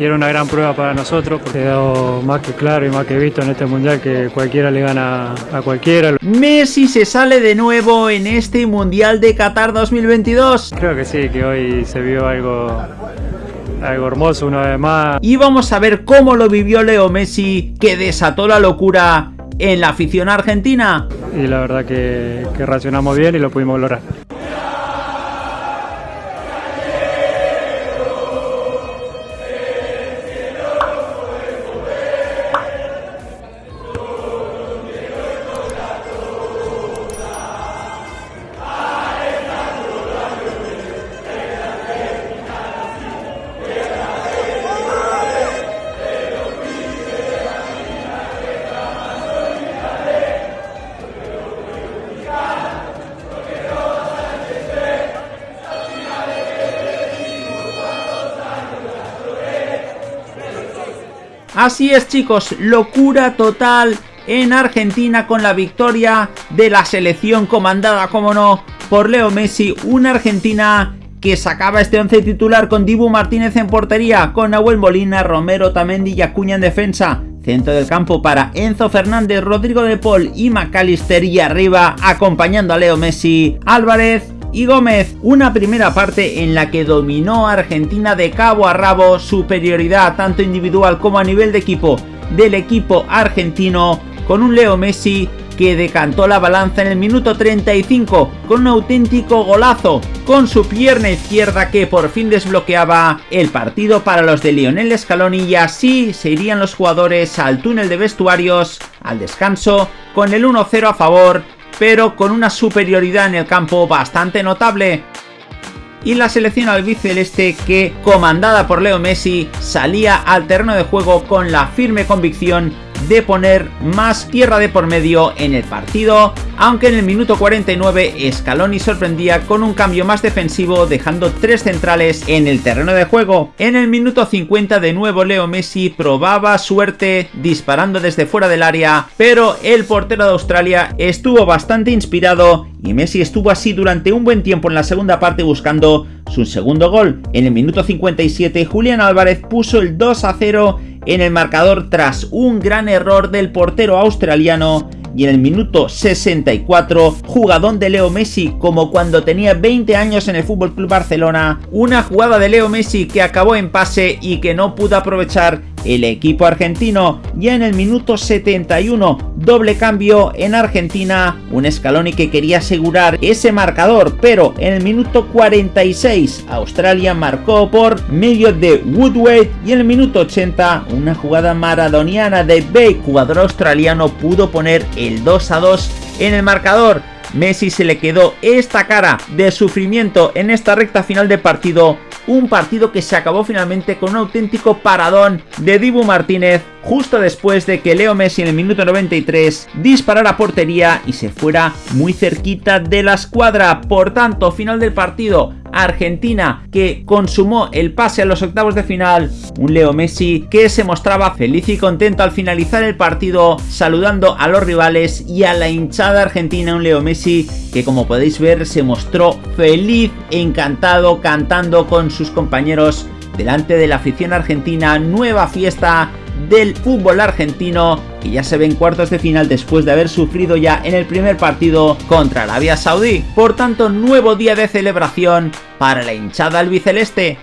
y era una gran prueba para nosotros porque quedó más que claro y más que visto en este mundial que cualquiera le gana a cualquiera. Messi se sale de nuevo en este mundial de Qatar 2022. Creo que sí, que hoy se vio algo algo hermoso una vez más. Y vamos a ver cómo lo vivió Leo Messi, que desató la locura en la afición argentina. Y la verdad que, que reaccionamos bien y lo pudimos lograr. Así es chicos, locura total en Argentina con la victoria de la selección comandada, como no, por Leo Messi, una Argentina que sacaba este once titular con Dibu Martínez en portería, con Nahuel Molina, Romero, Tamendi y Acuña en defensa. Centro del campo para Enzo Fernández, Rodrigo de Paul y McAllister y arriba acompañando a Leo Messi, Álvarez, y Gómez, una primera parte en la que dominó a Argentina de cabo a rabo, superioridad tanto individual como a nivel de equipo del equipo argentino, con un Leo Messi que decantó la balanza en el minuto 35 con un auténtico golazo con su pierna izquierda que por fin desbloqueaba el partido para los de Lionel Scaloni y así se irían los jugadores al túnel de vestuarios al descanso con el 1-0 a favor pero con una superioridad en el campo bastante notable. Y la selección albiceleste que, comandada por Leo Messi, salía al terreno de juego con la firme convicción de poner más tierra de por medio en el partido, aunque en el minuto 49 Scaloni sorprendía con un cambio más defensivo dejando tres centrales en el terreno de juego. En el minuto 50 de nuevo Leo Messi probaba suerte disparando desde fuera del área, pero el portero de Australia estuvo bastante inspirado y Messi estuvo así durante un buen tiempo en la segunda parte buscando su segundo gol. En el minuto 57 Julián Álvarez puso el 2 a 0 en el marcador tras un gran error del portero australiano y en el minuto 64, jugadón de Leo Messi como cuando tenía 20 años en el FC Barcelona, una jugada de Leo Messi que acabó en pase y que no pudo aprovechar el equipo argentino. Ya en el minuto 71, doble cambio en Argentina, un Scaloni que quería asegurar ese marcador, pero en el minuto 46 Australia marcó por medio de Woodward y en el minuto 80 una jugada maradoniana de Bake, jugador australiano, pudo poner el 2 a 2 en el marcador. Messi se le quedó esta cara de sufrimiento en esta recta final de partido un partido que se acabó finalmente con un auténtico paradón de Dibu Martínez justo después de que Leo Messi en el minuto 93 disparara portería y se fuera muy cerquita de la escuadra. Por tanto, final del partido, Argentina que consumó el pase a los octavos de final, un Leo Messi que se mostraba feliz y contento al finalizar el partido saludando a los rivales y a la hinchada argentina, un Leo Messi que como podéis ver se mostró feliz, encantado, cantando con sus compañeros delante de la afición argentina, nueva fiesta del fútbol argentino que ya se ve en cuartos de final después de haber sufrido ya en el primer partido contra Arabia Saudí. Por tanto, nuevo día de celebración para la hinchada albiceleste.